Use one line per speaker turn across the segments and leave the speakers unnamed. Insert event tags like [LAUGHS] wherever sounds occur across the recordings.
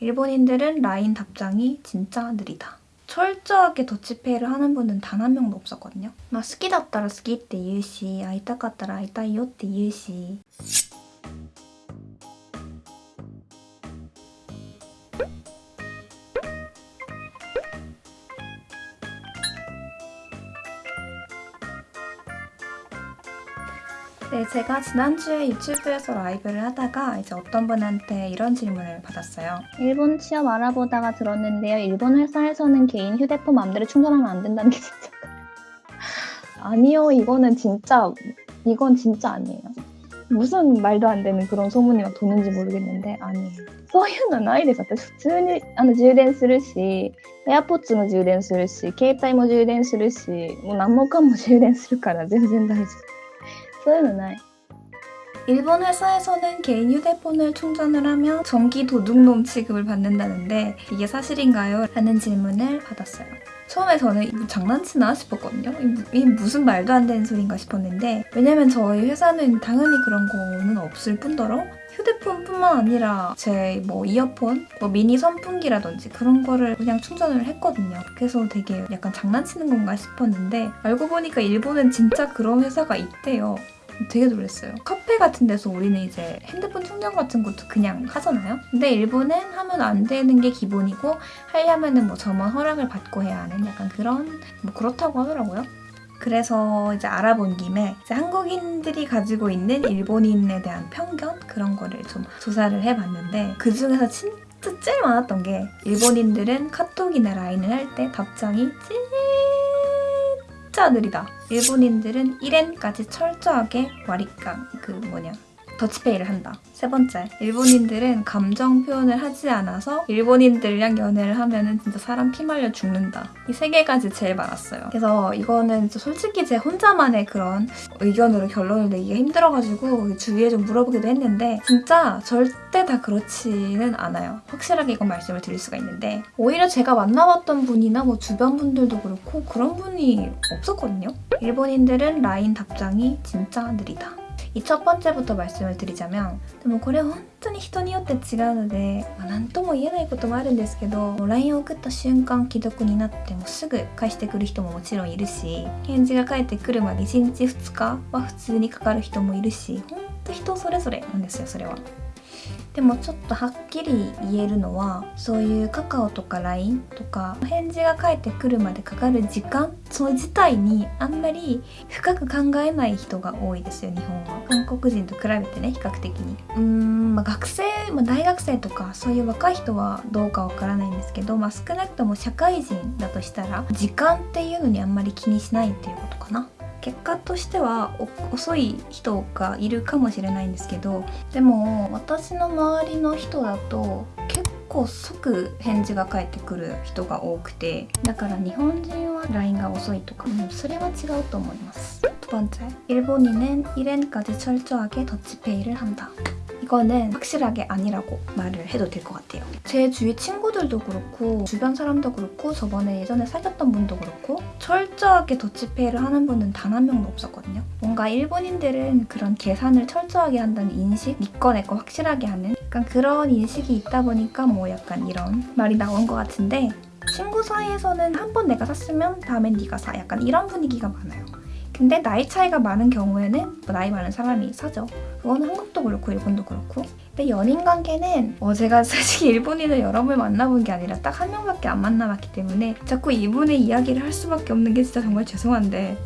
일본인들은 라인 답장이 진짜 느리다. 철저하게 더치페이를 하는 분은 단 한 명도 없었거든요. 막 스키다따라 스키 때 유시, 아이타카따라 아이타이요 때 유시. 네, 제가 지난주에 유튜브에서 라이브를 하다가 이제 어떤 분한테 이런 질문을 받았어요.
일본 취업 알아보다가 들었는데요. 일본 회사에서는 개인 휴대폰 마음대로 충전하면 안 된다는 게 진짜. [LAUGHS] 아니요, 이거는 진짜, 이건 진짜 아니에요. 무슨 말도 안 되는 그런 소문이 막 도는지 모르겠는데, 아니에요. そういうのないです。私普通にあの充電するし、AirPods も充電するし、携帯も充電するし、もう何もかも充電するから全然大丈夫。 そういうのない。
일본 회사에서는 개인 휴대폰을 충전을 하면 전기 도둑놈 취급을 받는다는데 이게 사실인가요? 라는 질문을 받았어요. 처음에 저는 장난치나 싶었거든요. 이, 무슨 말도 안 되는 소린가 싶었는데 왜냐면 저희 회사는 당연히 그런 거는 없을 뿐더러 휴대폰뿐만 아니라 제 뭐 이어폰, 뭐 미니 선풍기라든지 그런 거를 그냥 충전을 했거든요. 그래서 되게 약간 장난치는 건가 싶었는데 알고 보니까 일본은 진짜 그런 회사가 있대요. 되게 놀랐어요. 카페 같은 데서 우리는 이제 핸드폰 충전 같은 것도 그냥 하잖아요. 근데 일본은 하면 안 되는 게 기본이고 하려면은 뭐 점원 허락을 받고 해야 하는 약간 그런 뭐 그렇다고 하더라고요. 그래서 이제 알아본 김에 이제 한국인들이 가지고 있는 일본인에 대한 편견 그런 거를 좀 조사를 해봤는데 그 중에서 진짜 제일 많았던 게 일본인들은 카톡이나 라인을 할 때 답장이 진 짜 느리다. 일본인들은 1엔까지 철저하게 와리깡 그 뭐냐 더치페이를 한다. 세 번째, 일본인들은 감정 표현을 하지 않아서 일본인들이랑 연애를 하면 은 진짜 사람 피말려 죽는다. 이 세 개까지 제일 많았어요. 그래서 이거는 솔직히 제 혼자만의 그런 의견으로 결론을 내기가 힘들어가지고 주위에 좀 물어보기도 했는데 진짜 절대 다 그렇지는 않아요. 확실하게 이건 말씀을 드릴 수가 있는데 오히려 제가 만나봤던 분이나 뭐 주변 분들도 그렇고 그런 분이 없었거든요. 일본인들은 라인 답장이 진짜 느리다. 이 첫 번째부터 말씀을 드리자면 でもこれ本当に人によって違うので、まあ、何とも言えないこともあるんですけど LINE を送った瞬間既読になってもすぐ返してくる人ももちろんいるし返事が返ってくるまで1日2日は普通にかかる人もいるし本当人それぞれなんですよそれは。 でもちょっとはっきり言えるのはそういうカカオとか LINE とか返事が返ってくるまでかかる時間その自体にあんまり深く考えない人が多いですよ日本は。韓国人と比べてね比較的に。うーん、まあ、学生、まあ、大学生とかそういう若い人はどうかわからないんですけど、まあ、少なくとも社会人だとしたら時間っていうのにあんまり気にしないっていうことかな。結果としてはお遅い人がいるかもしれないんですけどでも私の周りの人だと結構即返事が返ってくる人が多くてだから日本人は LINE が遅いとか、うんそれは違うと思います두 번째 일본인은 1엔까지 철저하게 더치페이를 한다 이거는 확실하게 아니라고 말을 해도 될 것 같아요. 제 주위 친구들도 그렇고 주변 사람도 그렇고 저번에 예전에 사귀었던 분도 그렇고 철저하게 더치페이를 하는 분은 단 한 명도 없었거든요. 뭔가 일본인들은 그런 계산을 철저하게 한다는 인식, 니꺼 내꺼 확실하게 하는 약간 그런 인식이 있다 보니까 뭐 약간 이런 말이 나온 것 같은데 친구 사이에서는 한 번 내가 샀으면 다음엔 네가 사 약간 이런 분위기가 많아요. 근데 나이 차이가 많은 경우에는 뭐 나이 많은 사람이 사죠. 그건 한국도 그렇고 일본도 그렇고. 근데 연인 관계는 어, 제가 [LAUGHS] 사실 일본인을 여러 번 만나본 게 아니라 딱 한 명밖에 안 만나봤기 때문에 자꾸 이분의 이야기를 할 수밖에 없는 게 진짜 정말 죄송한데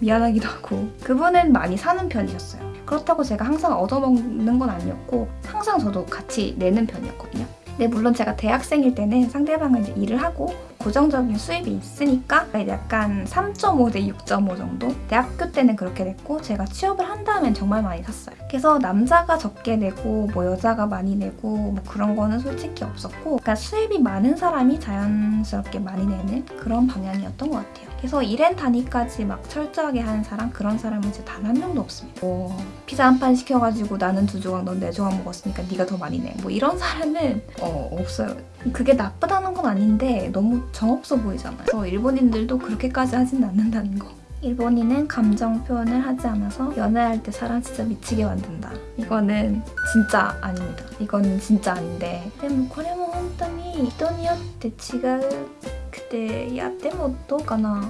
미안하기도 하고. 그분은 많이 사는 편이셨어요. 그렇다고 제가 항상 얻어먹는 건 아니었고 항상 저도 같이 내는 편이었거든요. 근데 물론 제가 대학생일 때는 상대방은 이제 일을 하고 고정적인 수입이 있으니까 약간 3.5 대 6.5 정도? 대학교 때는 그렇게 됐고 제가 취업을 한 다음엔 정말 많이 샀어요. 그래서 남자가 적게 내고 뭐 여자가 많이 내고 뭐 그런 거는 솔직히 없었고 그러니까 수입이 많은 사람이 자연스럽게 많이 내는 그런 방향이었던 것 같아요. 그래서 1엔 단위까지 막 철저하게 하는 사람 그런 사람은 이제 단 한 명도 없습니다. 뭐 피자 한 판 시켜가지고 나는 두 조각 넌 네 조각 먹었으니까 네가 더 많이 내. 뭐 이런 사람은 어, 없어요. 그게 나쁘다는 건 아닌데 너무 정없어 보이잖아요. 그래서 일본인들도 그렇게까지 하진 않는다는 거. 일본인은 감정 표현을 하지 않아서 연애할 때 사람 진짜 미치게 만든다. 이거는 진짜 아닙니다. 이거는 진짜 아닌데. でもこれも本当に人によって違うくていやでもどうかな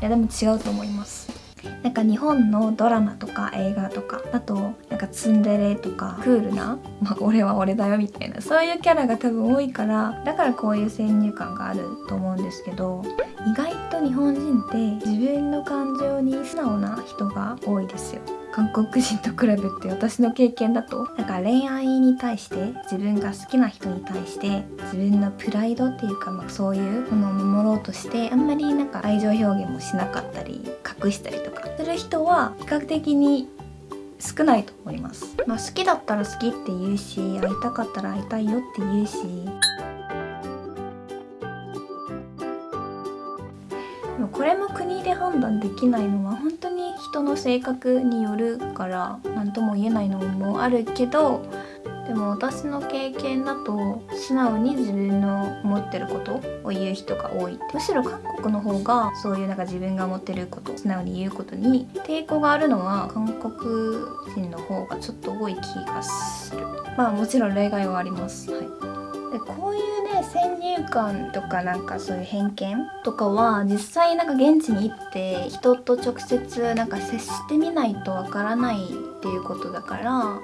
いやでも違うと思います。 なんか日本のドラマとか映画とかだとなんかツンデレとかクールな、まあ、俺は俺だよみたいなそういうキャラが多分多いからだからこういう先入観があると思うんですけど意外と日本人って自分の感情に素直な人が多いですよ。韓国人と比べて私の経験だとなんか恋愛に対して自分が好きな人に対して自分のプライドっていうか、まあ、そういうものを守ろうとしてあんまりなんか愛情表現もしなかったり隠したりとかする人は比較的に少ないと思います、まあ、好きだったら好きって言うし会いたかったら会いたいよって言うし。これも国で判断できないのは本当人の性格によるから何とも言えないのもあるけどでも私の経験だと素直に自分の思ってることを言う人が多い。むしろ韓国の方がそういうなんか自分が思ってること素直に言うことに抵抗があるのは韓国人の方がちょっと多い気がする。まあもちろん例外はあります。はい。でこういうね先入観とかなんかそういう偏見とかは実際なんか現地に行って人と直接なんか接してみないとわからないっていうことだから、ま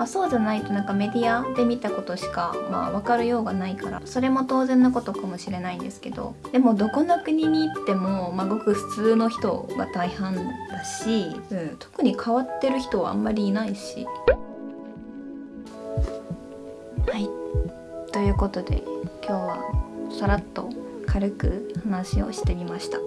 あ、そうじゃないとなんかメディアで見たことしかまあ分かるようがないからそれも当然のことかもしれないんですけどでもどこの国に行っても、まあ、ごく普通の人が大半だし、うん、特に変わってる人はあんまりいないし。はいということで今日はさらっと軽く話をしてみました。